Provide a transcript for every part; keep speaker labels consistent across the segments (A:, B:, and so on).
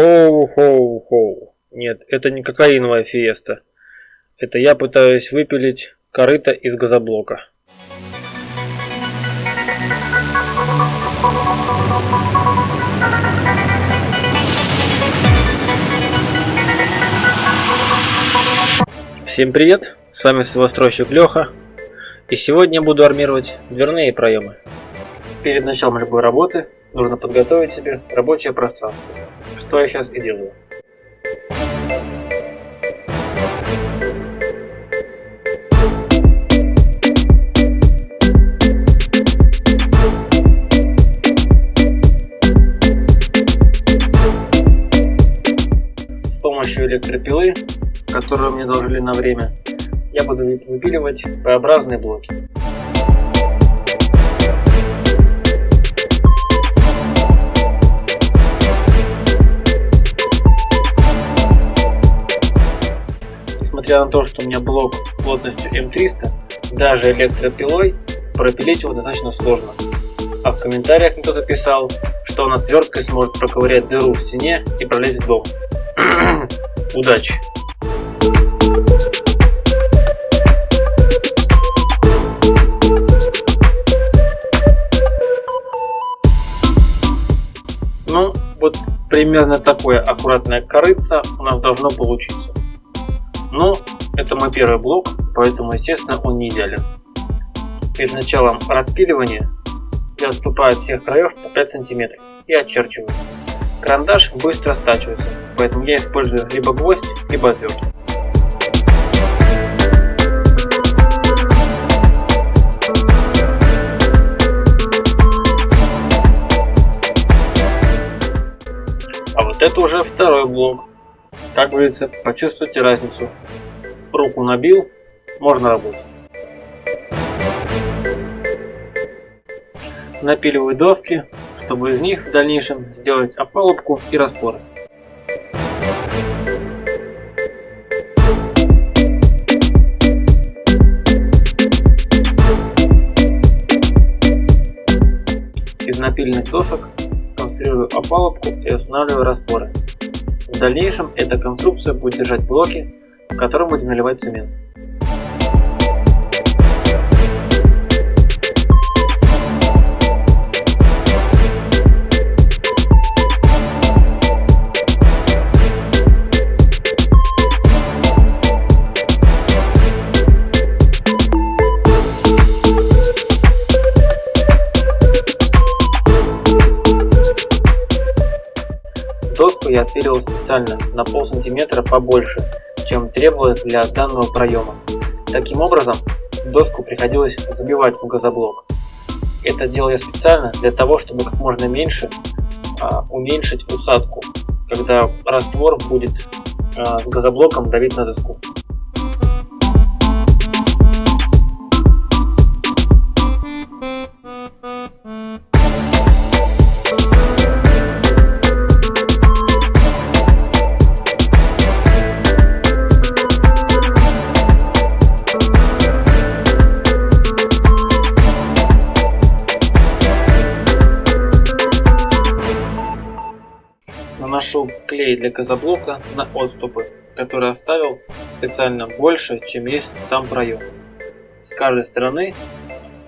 A: Хоу-хоу-хоу. Нет, это не кокаиновая фиеста. Это я пытаюсь выпилить корыто из газоблока. Всем привет, с вами свостройщик Леха. И сегодня я буду армировать дверные проемы. Перед началом любой работы нужно подготовить себе рабочее пространство, что я сейчас и делаю. С помощью электропилы, которую мне должны на время, я буду выпиливать П-образные блоки. Несмотря на то, что у меня блок плотностью М300, даже электропилой пропилить его достаточно сложно. А в комментариях кто-то писал, что он отверткой сможет проковырять дыру в стене и пролезть в дом. Удачи! Ну, вот примерно такое аккуратное корыца у нас должно получиться. Но это мой первый блок, поэтому, естественно, он не идеален. Перед началом отпиливания я отступаю от всех краев по 5 сантиметров и очерчиваю. Карандаш быстро стачивается, поэтому я использую либо гвоздь, либо отвертку. А вот это уже второй блок. Как говорится, почувствуйте разницу. Руку набил, можно работать. Напиливаю доски, чтобы из них в дальнейшем сделать опалубку и распоры. Из напиленных досок конструирую опалубку и устанавливаю распоры. В дальнейшем эта конструкция будет держать блоки, в котором будем наливать цемент. Специально на пол сантиметра побольше, чем требовалось для данного проема. Таким образом, доску приходилось забивать в газоблок. Это делал я специально для того, чтобы как можно меньше а, уменьшить усадку, когда раствор будет а, с газоблоком давить на доску. Клей для газоблока на отступы, который оставил специально больше, чем есть сам проем. С каждой стороны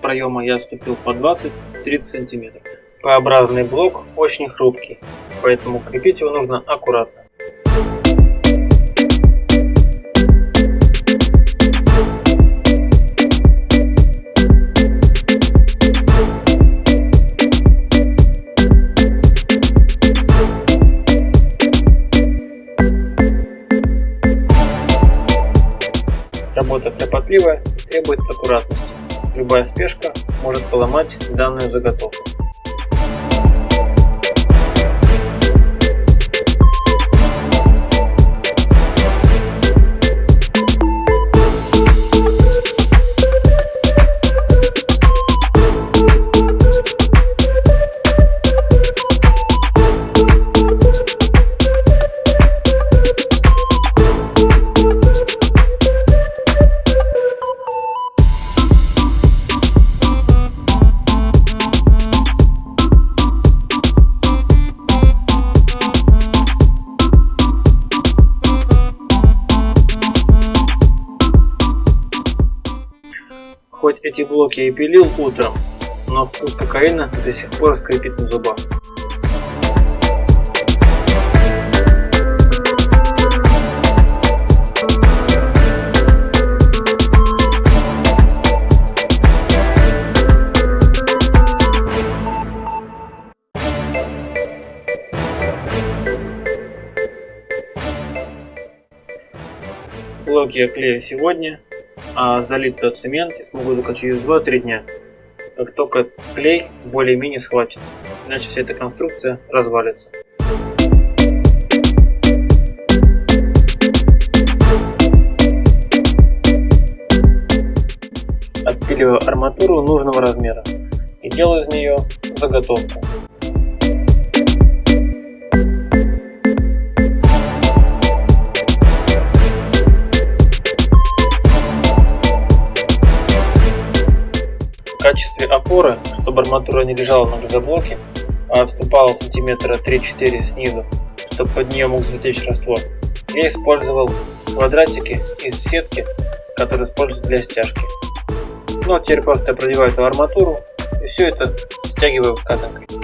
A: проема я отступил по 20-30 см. П-образный блок очень хрупкий, поэтому крепить его нужно аккуратно. Работа кропотливая и требует аккуратности. Любая спешка может поломать данную заготовку. Эти блоки я пилил утром, но вкус кокаина до сих пор скрипит на зубах. Блоки я клею сегодня, а залить тот цемент я смогу только через 2-3 дня. Как только клей более-менее схватится, иначе вся эта конструкция развалится. Отпиливаю арматуру нужного размера и делаю из нее заготовку. Качестве опоры, чтобы арматура не лежала на газоблоке, а отступала сантиметра 3-4 снизу, чтобы под нее мог затечь раствор, я использовал квадратики из сетки, которые используют для стяжки. Ну а теперь просто продеваю эту арматуру и все это стягиваю казанкой.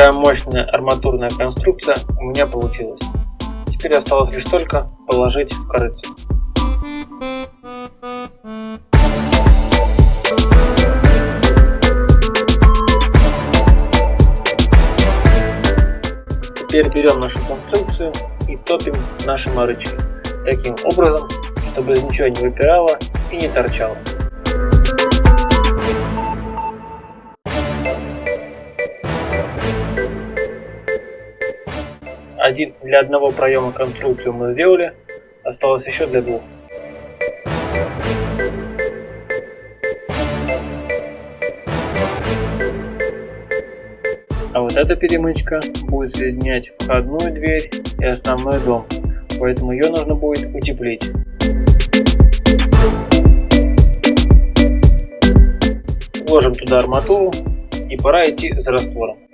A: Такая мощная арматурная конструкция у меня получилась. Теперь осталось лишь только положить в корыцу. Теперь берем нашу конструкцию и топим наши марычки. Таким образом, чтобы ничего не выпирало и не торчало. Один для одного проема конструкцию мы сделали, осталось еще для двух. А вот эта перемычка будет соединять входную дверь и основной дом, поэтому ее нужно будет утеплить. Вложим туда арматуру и пора идти за раствором.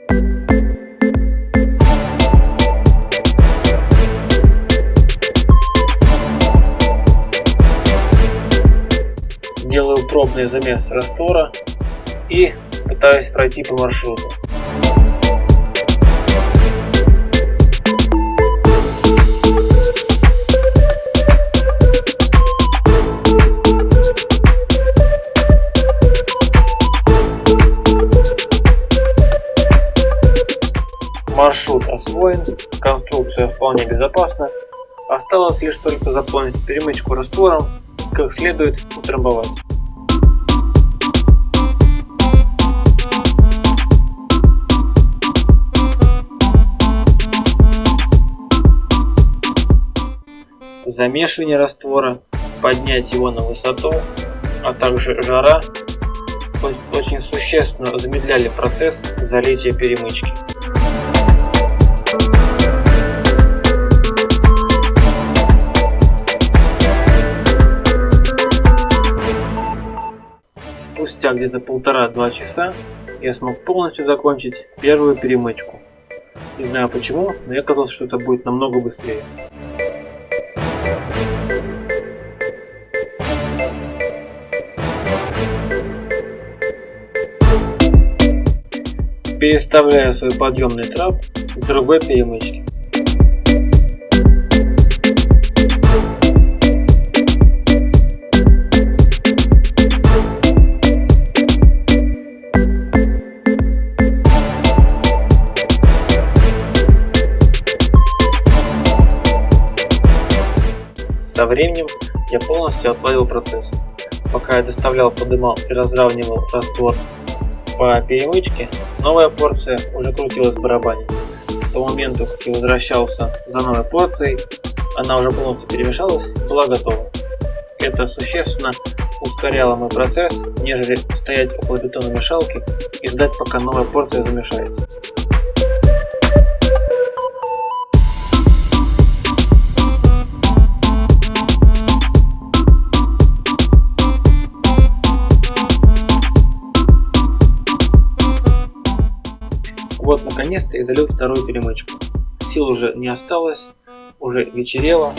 A: Пробный замес раствора и пытаюсь пройти по маршруту. Маршрут освоен, конструкция вполне безопасна. Осталось лишь только заполнить перемычку раствором, как следует утрамбовать. Замешивание раствора, поднять его на высоту, а также жара очень существенно замедляли процесс залития перемычки. Спустя где-то полтора-два часа я смог полностью закончить первую перемычку. Не знаю почему, но я казалось, что это будет намного быстрее. Переставляю свой подъемный трап к другой перемычке. Со временем я полностью отладил процесс. Пока я доставлял, подымал и разравнивал раствор по перемычке, новая порция уже крутилась в барабане. С того момента, как я возвращался за новой порцией, она уже полностью перемешалась, была готова. Это существенно ускоряло мой процесс, нежели стоять около бетономешалки и ждать, пока новая порция замешается. Вот наконец-то и залил вторую перемычку. Сил уже не осталось, уже вечерело,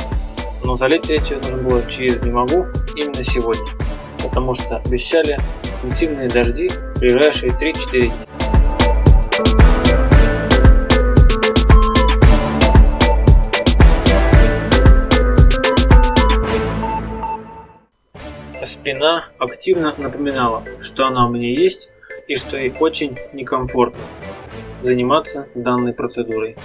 A: но залить третью нужно было через не могу именно сегодня, потому что обещали интенсивные дожди в ближайшие 3-4 дня. Спина активно напоминала, что она у меня есть и что ей очень некомфортно заниматься данной процедурой.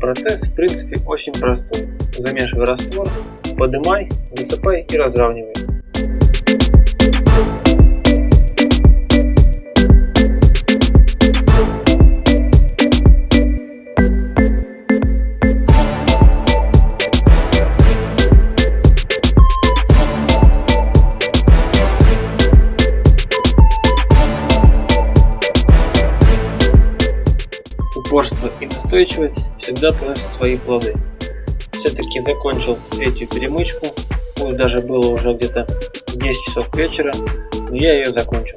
A: Процесс в принципе очень простой. Замешивай раствор, подымай, высыпай и разравнивай. Упорство и настойчивость всегда приносят свои плоды. Все-таки закончил третью перемычку, пусть даже было уже где-то 10 часов вечера, но я ее закончил.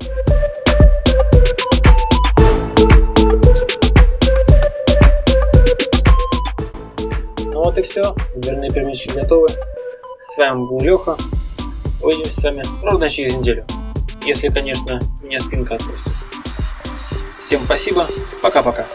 A: Ну вот и все, дверные перемычки готовы. С вами был Леха. Увидимся с вами ровно через неделю. Если, конечно, меня спинка отпустит. Всем спасибо, пока-пока.